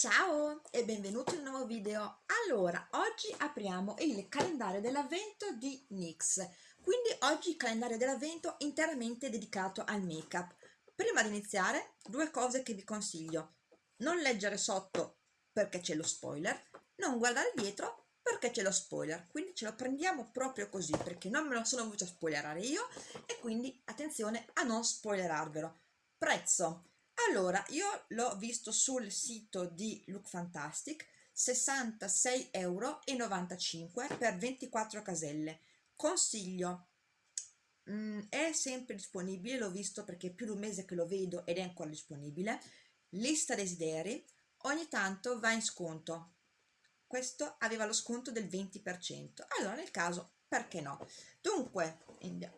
Ciao e benvenuti in un nuovo video. Allora, oggi apriamo il calendario dell'avvento di NYX. Quindi oggi il calendario dell'avvento interamente dedicato al make-up. Prima di iniziare, due cose che vi consiglio. Non leggere sotto perché c'è lo spoiler, non guardare dietro perché c'è lo spoiler. Quindi ce lo prendiamo proprio così perché non me lo sono voluto spoilerare io e quindi attenzione a non spoilerarvelo. Prezzo allora, io l'ho visto sul sito di Look Fantastic, 66,95 euro per 24 caselle. Consiglio, mm, è sempre disponibile, l'ho visto perché è più di un mese che lo vedo ed è ancora disponibile. Lista desideri, ogni tanto va in sconto. Questo aveva lo sconto del 20%. Allora, nel caso, perché no? Dunque,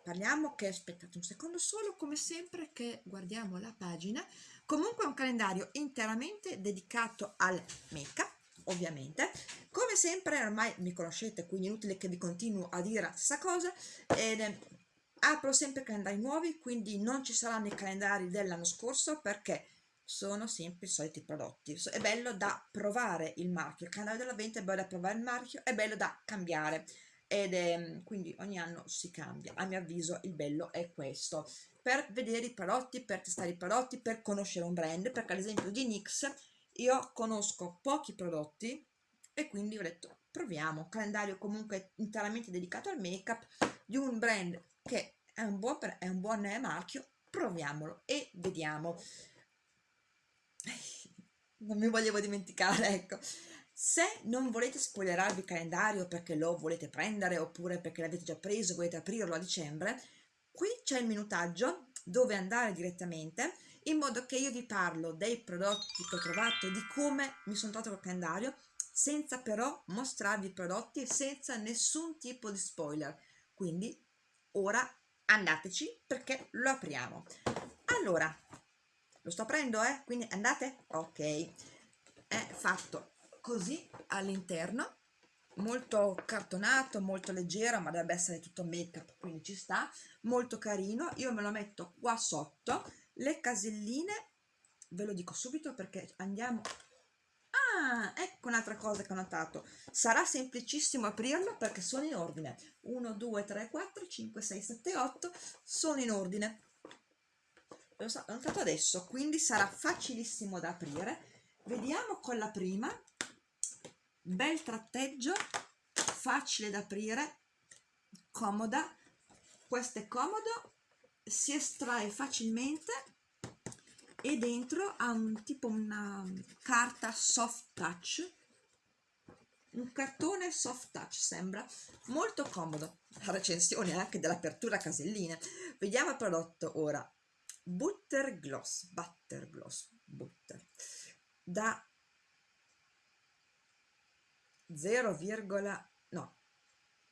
parliamo che, aspettate un secondo solo, come sempre che guardiamo la pagina, comunque è un calendario interamente dedicato al make-up ovviamente. Come sempre ormai mi conoscete quindi inutile che vi continuo a dire la stessa cosa ed eh, apro sempre calendari nuovi quindi non ci saranno i calendari dell'anno scorso perché sono sempre i soliti prodotti. È bello da provare il marchio il calendario dell'avvento è bello da provare il marchio è bello da cambiare ed è, quindi ogni anno si cambia a mio avviso il bello è questo per vedere i prodotti, per testare i prodotti, per conoscere un brand, perché ad esempio di NYX io conosco pochi prodotti e quindi ho detto proviamo, calendario comunque interamente dedicato al make up di un brand che è un buon, è un buon marchio, proviamolo e vediamo. Non mi volevo dimenticare, ecco. Se non volete spoilerarvi il calendario perché lo volete prendere oppure perché l'avete già preso e volete aprirlo a dicembre, Qui c'è il minutaggio dove andare direttamente in modo che io vi parlo dei prodotti che ho trovato, di come mi sono trovato col calendario, senza però mostrarvi i prodotti e senza nessun tipo di spoiler. Quindi ora andateci perché lo apriamo. Allora, lo sto aprendo, eh? Quindi andate? Ok. È fatto così all'interno molto cartonato, molto leggero, ma dovrebbe essere tutto make up, quindi ci sta, molto carino, io me lo metto qua sotto, le caselline, ve lo dico subito perché andiamo... Ah, ecco un'altra cosa che ho notato, sarà semplicissimo aprirlo perché sono in ordine, 1, 2, 3, 4, 5, 6, 7, 8, sono in ordine, l'ho notato adesso, quindi sarà facilissimo da aprire, vediamo con la prima, bel tratteggio facile da aprire comoda. Questo è comodo si estrae facilmente e dentro ha un tipo una carta soft touch. Un cartone soft touch sembra molto comodo. La recensione anche dell'apertura caselline vediamo il prodotto ora. Butter gloss butter gloss butter. Da 0, no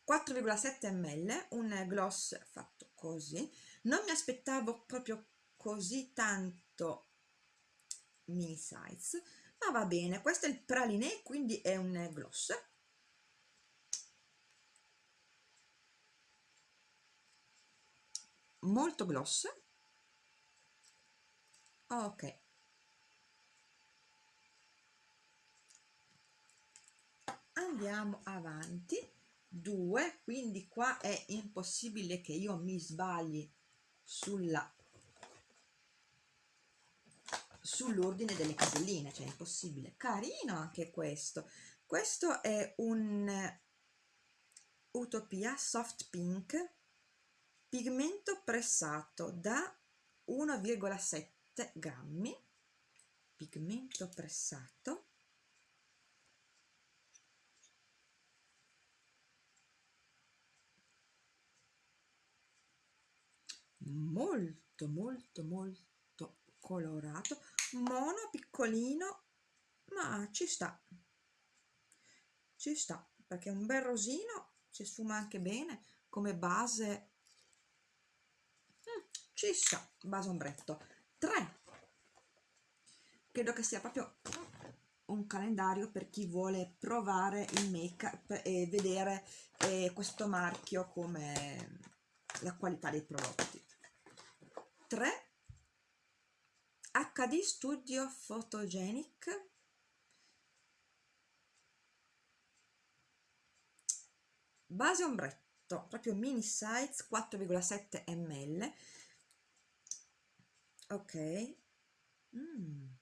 4,7 ml un gloss fatto così. Non mi aspettavo proprio così tanto mini size ma va bene questo è il pralinè quindi è un gloss. Molto gloss. Ok andiamo avanti. 2 quindi qua è impossibile che io mi sbagli sulla sull'ordine delle caselline cioè impossibile. Carino anche questo. Questo è un utopia soft pink pigmento pressato da 1,7 grammi pigmento pressato molto molto molto colorato mono piccolino ma ci sta. Ci sta perché è un bel rosino si sfuma anche bene come base. Mm, ci sta base ombretto. 3 credo che sia proprio un calendario per chi vuole provare il make up e vedere eh, questo marchio come la qualità dei prodotti 3 HD Studio Photogenic base ombretto proprio mini size 4,7 ml ok mm.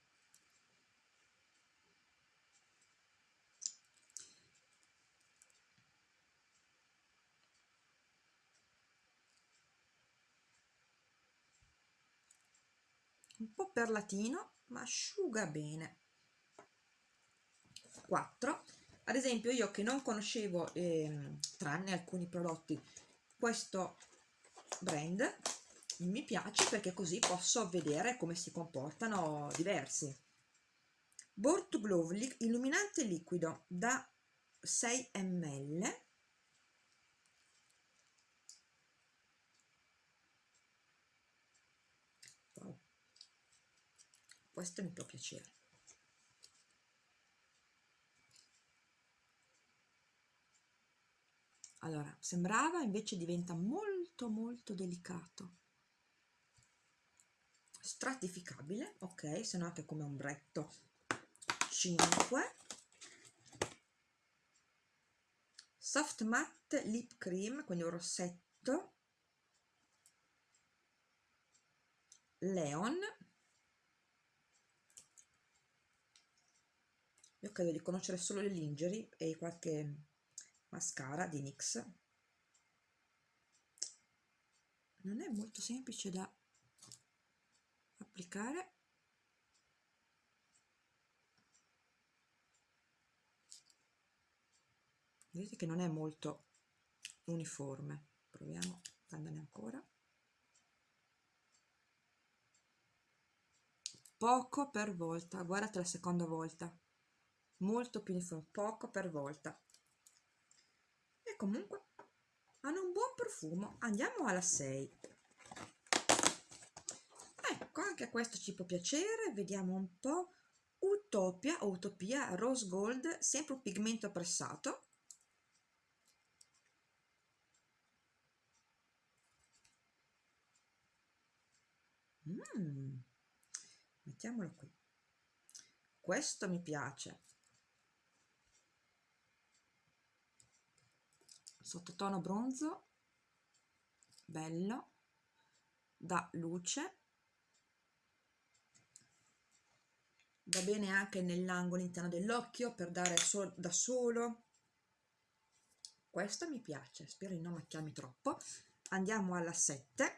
Un po' perlatino ma asciuga bene. 4 ad esempio io che non conoscevo eh, tranne alcuni prodotti questo brand mi piace perché così posso vedere come si comportano diversi. Board to illuminante liquido da 6 ml questo mi può piacere. Allora sembrava invece diventa molto molto delicato. Stratificabile ok se no anche come ombretto. 5 soft matte lip cream quindi un rossetto. Leon io credo di conoscere solo le lingerie e qualche mascara di NYX. Non è molto semplice da applicare. Vedete che non è molto uniforme. Proviamo a prenderne ancora. Poco per volta guardate la seconda volta molto più uniforme poco per volta. E comunque hanno un buon profumo. Andiamo alla 6 ecco anche questo ci può piacere. Vediamo un po' Utopia o Utopia Rose Gold sempre un pigmento pressato. Mm. mettiamolo qui. Questo mi piace sottotono bronzo bello da luce va bene anche nell'angolo interno dell'occhio per dare sol da solo. Questo mi piace spero di non macchiarmi troppo. Andiamo alla 7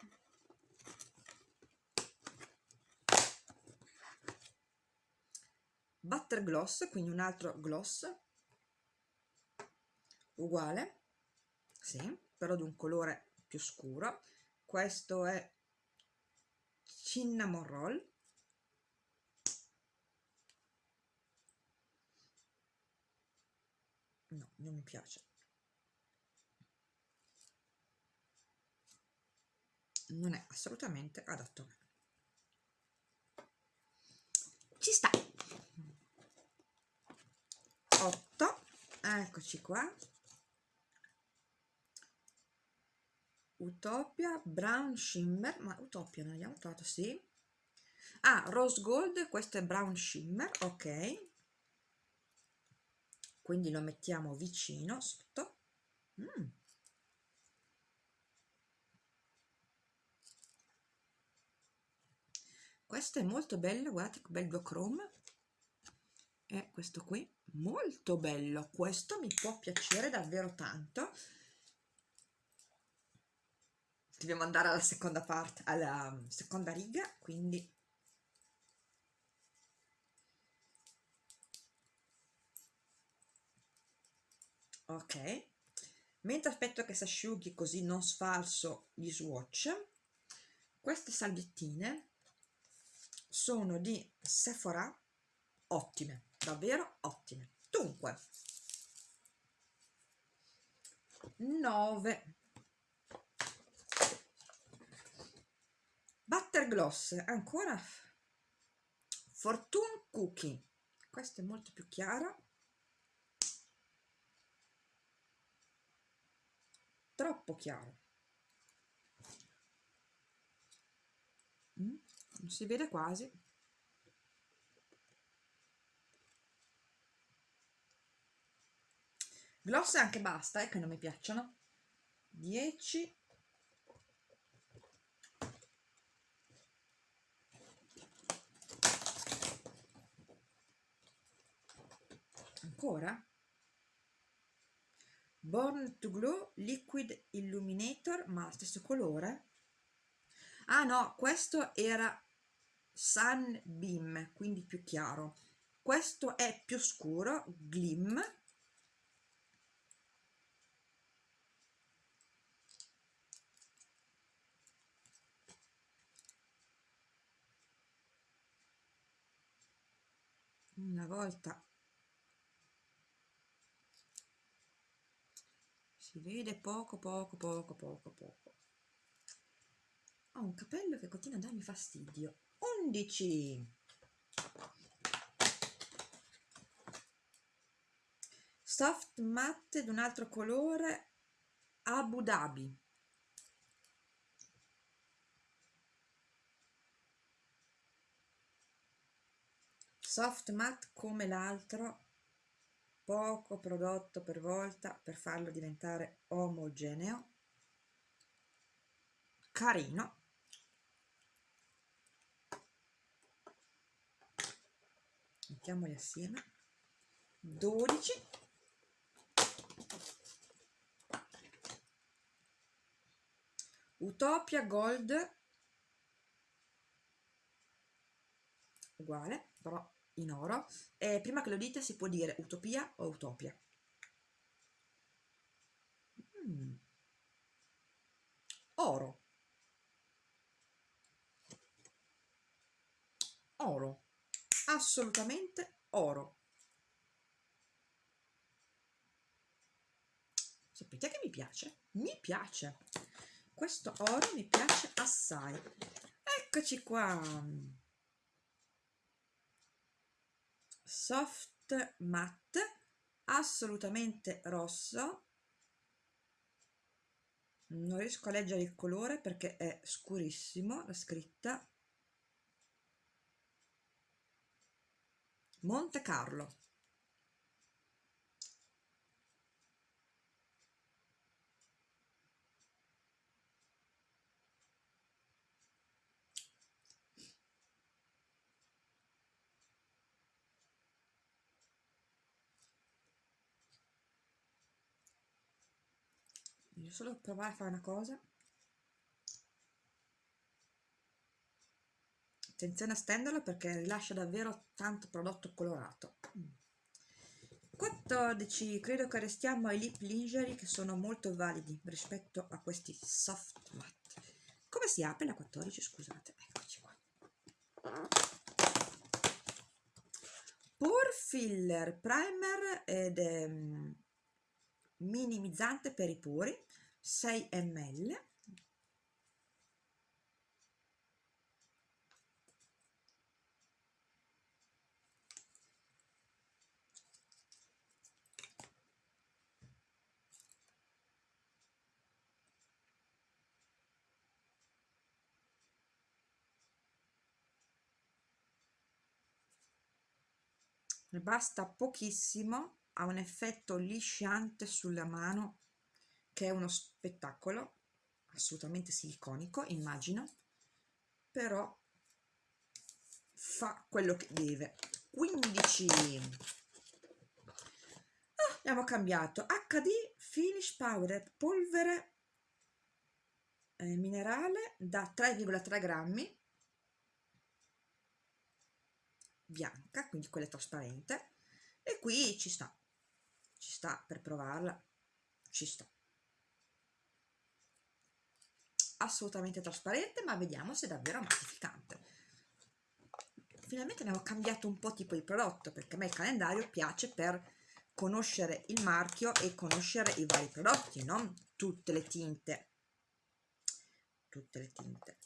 butter gloss quindi un altro gloss uguale sì, però di un colore più scuro. Questo è cinnamon roll. No, non mi piace. Non è assolutamente adatto a me. Ci sta. 8 eccoci qua Utopia Brown Shimmer, ma Utopia non abbiamo trovato, sì. Ah, Rose Gold, questo è Brown Shimmer, ok. Quindi lo mettiamo vicino, sotto. Mm. Questo è molto bello, guardate che bel duochrome. E questo qui, molto bello. Questo mi può piacere davvero tanto dobbiamo andare alla seconda parte, alla um, seconda riga, quindi. Ok. Mentre aspetto che si asciughi così non sfalso gli swatch queste salviettine sono di Sephora ottime davvero ottime. Dunque 9 butter gloss ancora fortune cookie questo è molto più chiaro. Troppo chiaro. Mm, non si vede quasi. Gloss anche basta eh, che non mi piacciono. 10 ancora? Born to Glow Liquid Illuminator ma stesso colore? Ah no questo era Sunbeam quindi più chiaro. Questo è più scuro Glim. Una volta si vede poco poco poco poco poco. Ho un capello che continua a darmi fastidio. 11 soft matte di un altro colore Abu Dhabi. Soft matte come l'altro poco prodotto per volta per farlo diventare omogeneo carino mettiamoli assieme 12 Utopia Gold uguale però in oro e prima che lo dite si può dire utopia o utopia. Mm. oro. Oro. Assolutamente oro. Sapete che mi piace? mi piace. Questo oro mi piace assai. Eccoci qua soft matte assolutamente rosso. Non riesco a leggere il colore perché è scurissimo la scritta. Monte Carlo solo provare a fare una cosa. Attenzione a stenderlo perché rilascia davvero tanto prodotto colorato. 14 credo che restiamo ai lip lingerie che sono molto validi rispetto a questi soft matte. Come si apre la 14 scusate eccoci qua. Pore filler primer ed um, minimizzante per i pori 6 ml basta pochissimo ha un effetto lisciante sulla mano che è uno spettacolo assolutamente siliconico immagino però fa quello che deve. 15 ah, abbiamo cambiato. HD Finish Powder polvere eh, minerale da 3,3 grammi. Bianca quindi quella trasparente. E qui ci sta. Ci sta per provarla. Ci sta assolutamente trasparente ma vediamo se è davvero mattificante finalmente abbiamo cambiato un po' tipo di prodotto perché a me il calendario piace per conoscere il marchio e conoscere i vari prodotti non tutte le tinte. Tutte le tinte.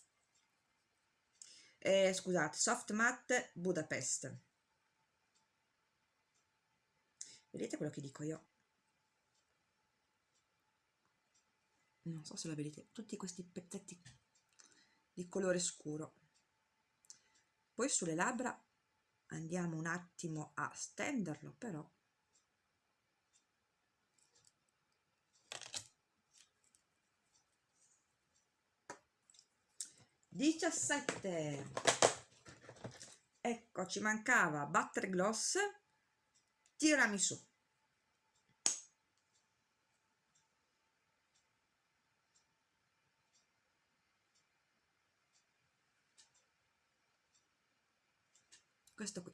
Eh, scusate soft matte Budapest. Vedete quello che dico io non so se lo vedete, tutti questi pezzetti di colore scuro. Poi sulle labbra andiamo un attimo a stenderlo però. Diciassette. Ecco, ci mancava Butter Gloss, tirami su. Questo qui.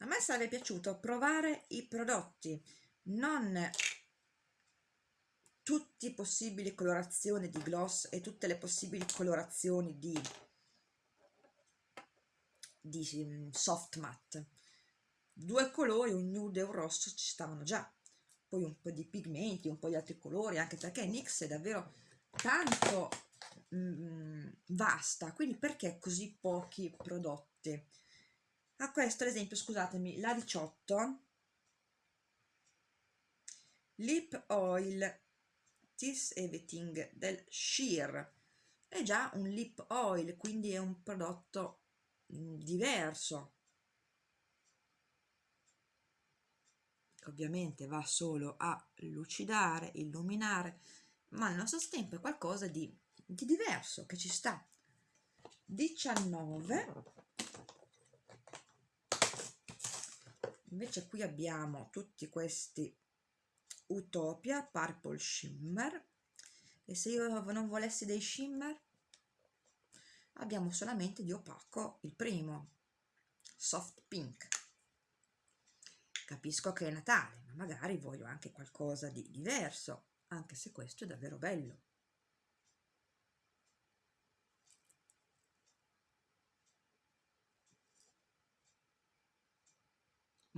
A me sarebbe piaciuto provare i prodotti non tutte le possibili colorazioni di gloss e tutte le possibili colorazioni di, di mm, soft matte. Due colori, un nude e un rosso ci stavano già. Poi un po' di pigmenti, un po' di altri colori anche perché NYX è davvero tanto mm, vasta quindi perché così pochi prodotti? A questo ad esempio scusatemi la 18 lip oil This Everything del Sheer. È già un lip oil quindi è un prodotto mm, diverso. Ovviamente va solo a lucidare, illuminare ma al nostro tempo è qualcosa di, di diverso che ci sta. 19 invece qui abbiamo tutti questi Utopia Purple Shimmer. E se io non volessi dei shimmer? Abbiamo solamente di opaco il primo. Soft Pink. Capisco che è Natale ma magari voglio anche qualcosa di diverso anche se questo è davvero bello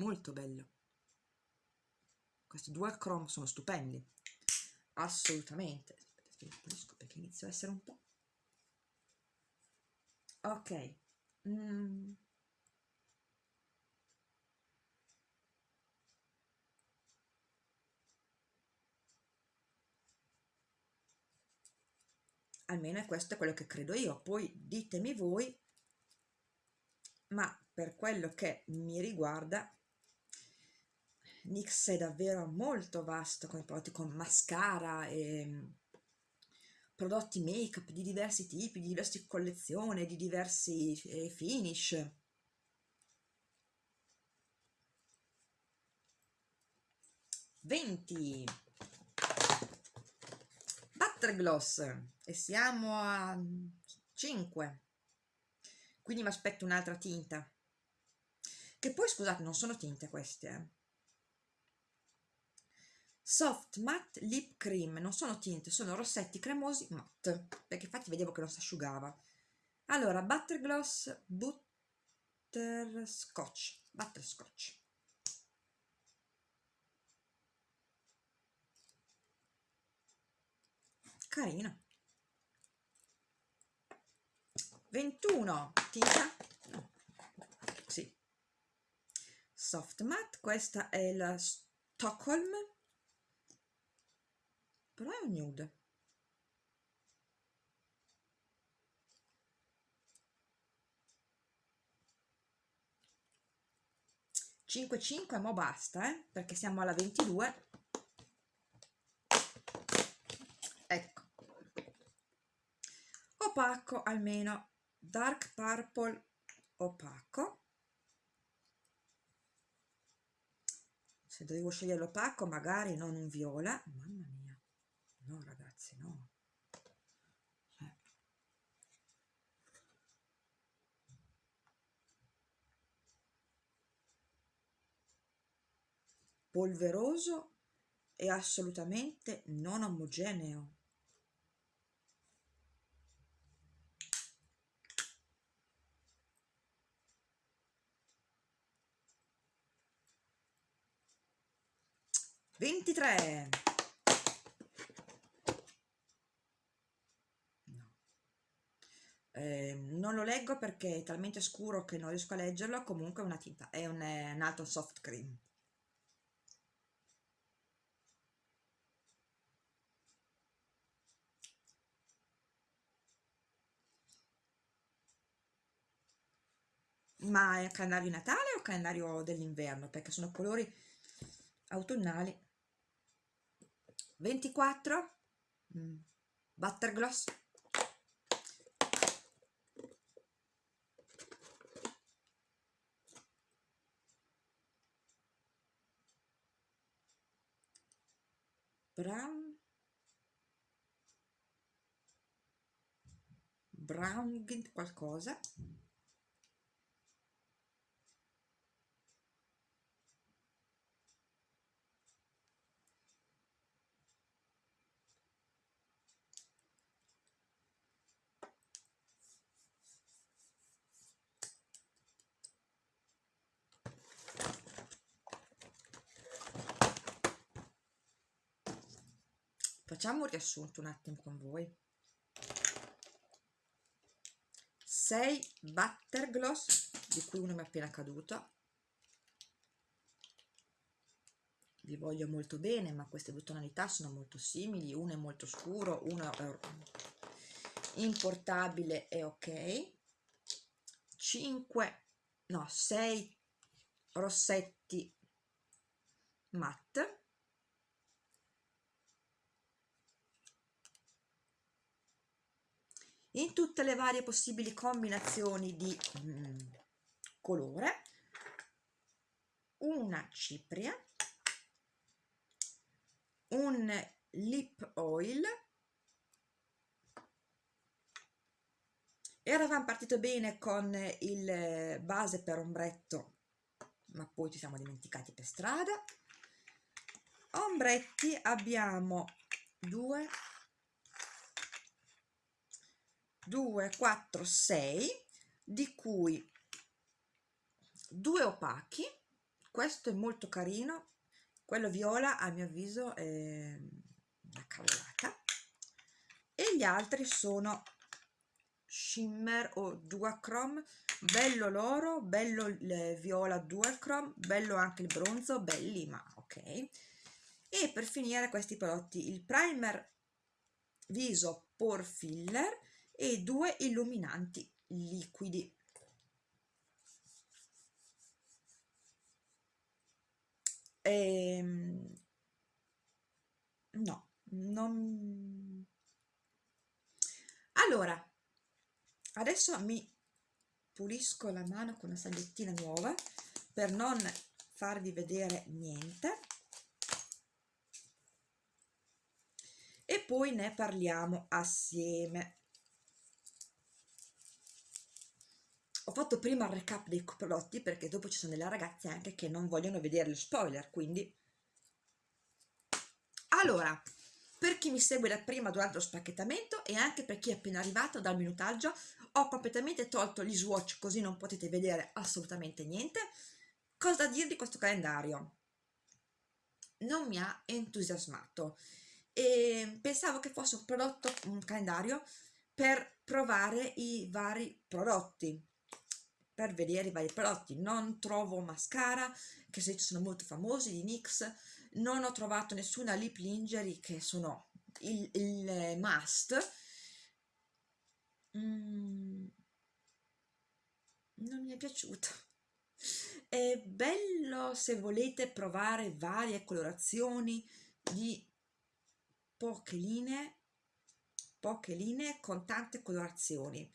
molto bello. Questi dual chrome sono stupendi. Assolutamente. Aspetta che pulisco perché inizio a essere un po' ok. Mm. almeno questo è quello che credo io. Poi ditemi voi ma per quello che mi riguarda NYX è davvero molto vasto come prodotti con mascara e mm, prodotti make up di diversi tipi, di diverse collezioni, di diversi eh, finish. Venti. Butter Gloss e siamo a 5 quindi mi aspetto un'altra tinta. Che poi scusate non sono tinte queste eh Soft Matte Lip Cream, non sono tinte, sono rossetti cremosi matte, perché infatti vedevo che non si asciugava. Allora, Butter Gloss Butterscotch, Butterscotch. Carina. 21, tinta? No. Sì. Soft Matte, questa è la Stockholm però è un nude. Cinque cinque mo basta eh? perché siamo alla 22 ecco. Opaco almeno. Dark purple opaco. Se devo scegliere l'opaco magari non un viola. Mamma mia no ragazzi no. Cioè. polveroso e assolutamente non omogeneo. Ventitré eh, non lo leggo perché è talmente scuro che non riesco a leggerlo comunque è una tinta è un, un altro soft cream. Ma è calendario natale o calendario dell'inverno? Perché sono colori autunnali. 24 mm. Buttergloss brown. Brown qualcosa Facciamo un riassunto un attimo con voi. 6 butter gloss, di cui uno mi è appena caduto. Vi voglio molto bene, ma queste due tonalità sono molto simili. Uno è molto scuro, uno è importabile e ok. 5, no, 6 rossetti matte in tutte le varie possibili combinazioni di mm, colore una cipria un lip oil. Eravamo partito bene con il base per ombretto ma poi ci siamo dimenticati per strada. Ombretti abbiamo due 2, 4, 6, di cui due opachi, questo è molto carino, quello viola a mio avviso è una cavolata, e gli altri sono shimmer o duochrome, bello l'oro, bello il viola duochrome, bello anche il bronzo, belli ma ok. E per finire questi prodotti, il primer viso Pore Filler, e due illuminanti liquidi. Ehm, no, non... Allora, adesso mi pulisco la mano con una salviettina nuova per non farvi vedere niente e poi ne parliamo assieme. Ho fatto prima il recap dei prodotti perché dopo ci sono delle ragazze anche che non vogliono vedere lo spoiler quindi. Allora per chi mi segue da prima durante lo spacchettamento e anche per chi è appena arrivato dal minutaggio ho completamente tolto gli swatch così non potete vedere assolutamente niente. Cosa dire di questo calendario? Non mi ha entusiasmato. E pensavo che fosse un prodotto un calendario per provare i vari prodotti per vedere i vari prodotti. Non trovo mascara che se sono molto famosi di NYX non ho trovato nessuna lip lingerie che sono il, il must. Mm, non mi è piaciuto è bello se volete provare varie colorazioni di poche linee poche linee con tante colorazioni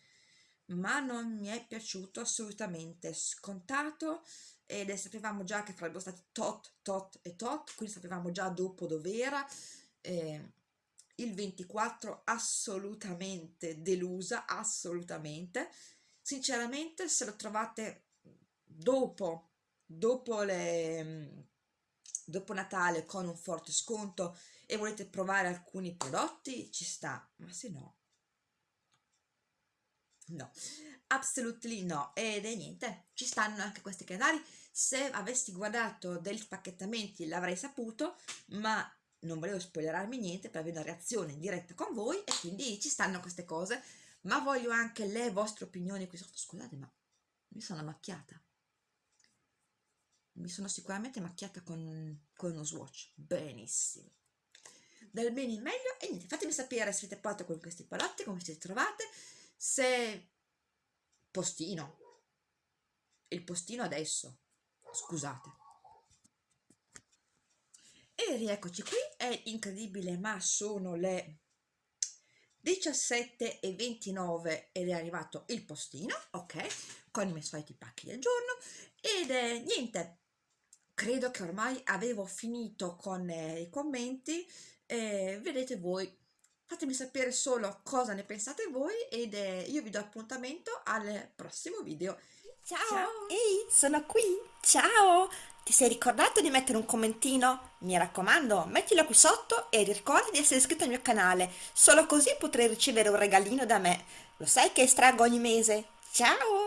ma non mi è piaciuto assolutamente scontato ed sapevamo già che sarebbero stati tot, tot e tot, quindi sapevamo già dopo dov'era. Eh, il 24 assolutamente delusa, assolutamente. Sinceramente se lo trovate dopo, dopo, le, dopo Natale con un forte sconto e volete provare alcuni prodotti, ci sta, ma se no No, assolutely no. Ed è niente, ci stanno anche questi canali. Se avessi guardato degli spacchettamenti l'avrei saputo, ma non volevo spoilerarmi niente per avere una reazione in diretta con voi e quindi ci stanno queste cose. Ma voglio anche le vostre opinioni qui sotto. Scusate, ma mi sono macchiata. Mi sono sicuramente macchiata con, con uno swatch. Benissimo dal bene in meglio e niente, fatemi sapere se siete pronti con questi palotti, come siete trovate, se postino il postino adesso scusate. E rieccoci qui, è incredibile ma sono le 17 e 29 ed è arrivato il postino, ok, con i miei soliti pacchi del giorno. Ed è niente, credo che ormai avevo finito con eh, i commenti, eh, vedete voi, fatemi sapere solo cosa ne pensate voi ed eh, io vi do appuntamento al prossimo video. Ciao! Ciao! Ehi, sono qui! Ciao! Ti sei ricordato di mettere un commentino? Mi raccomando, mettilo qui sotto e ricorda di essere iscritto al mio canale, solo così potrai ricevere un regalino da me. Lo sai che estraggo ogni mese? Ciao!